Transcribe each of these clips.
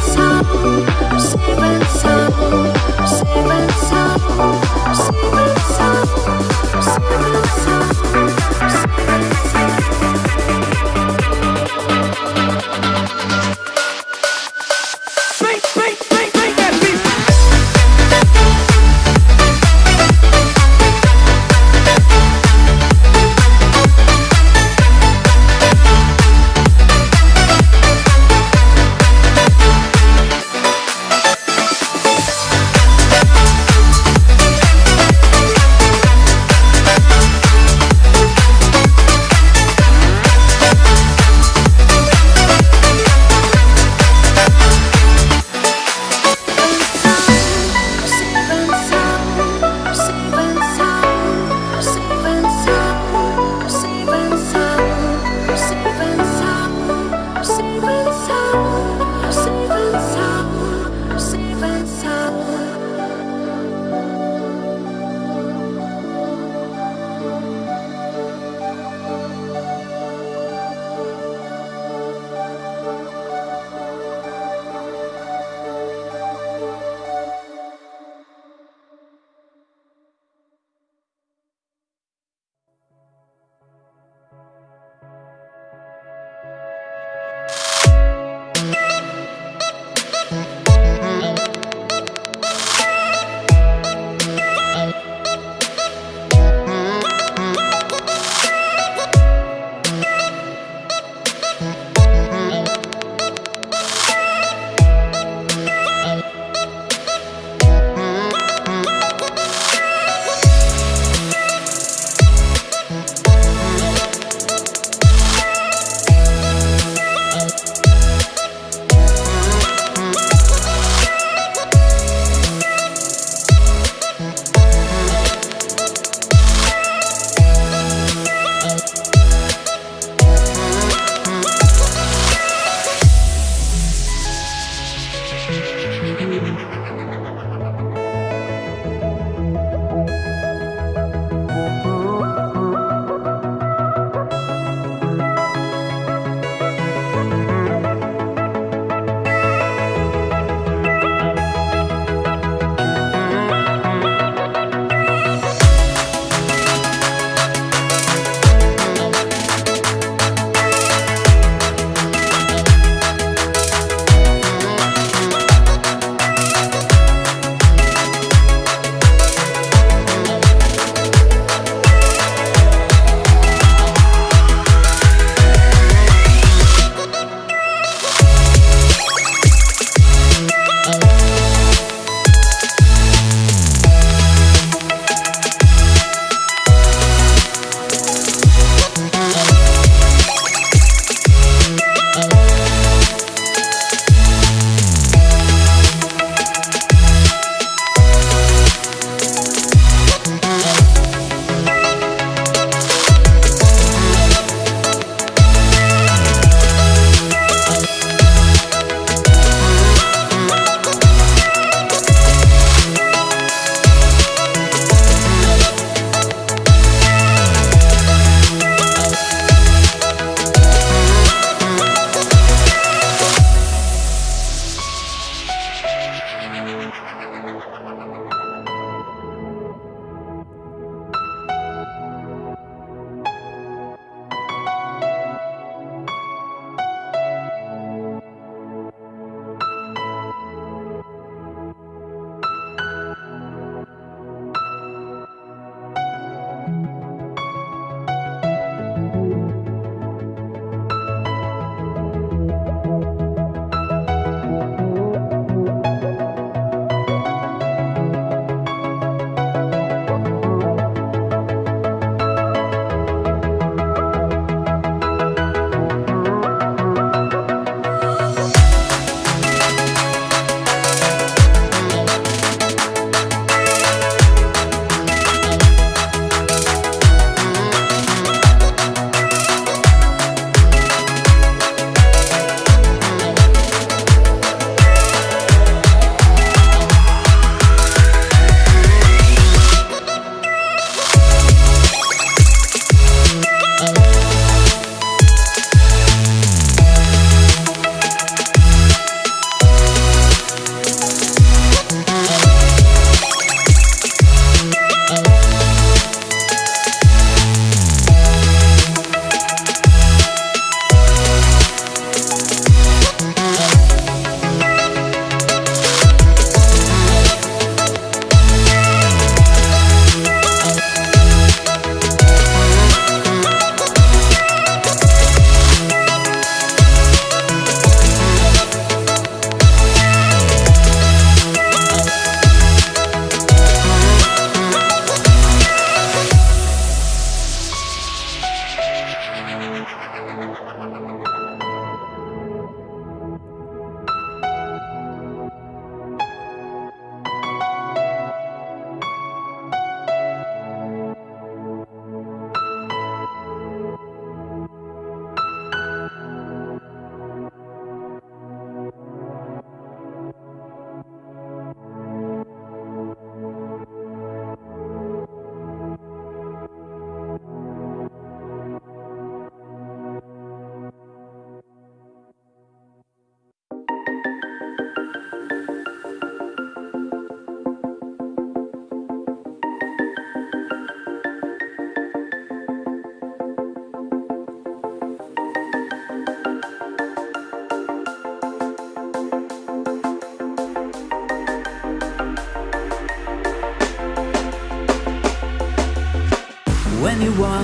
so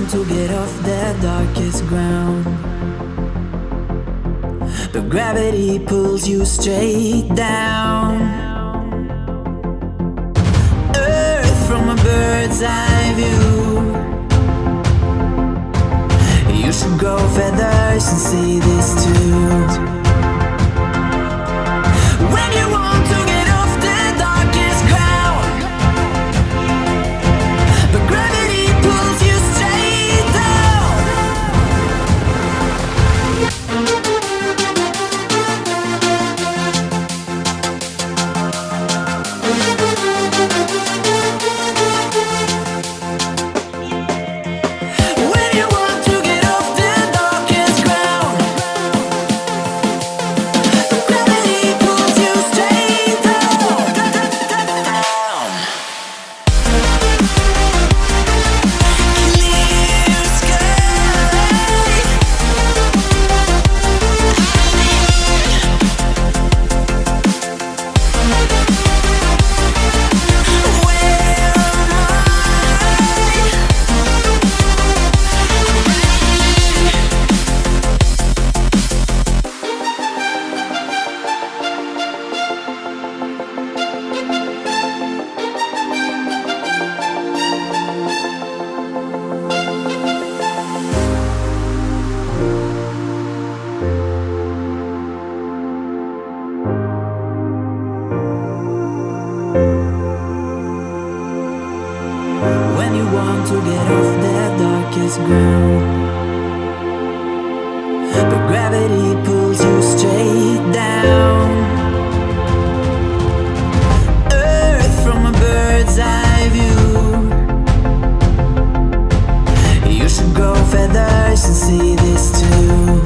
want to get off the darkest ground. But gravity pulls you straight down. Earth from a bird's eye view. You should grow feathers and see this too. When you I see this too.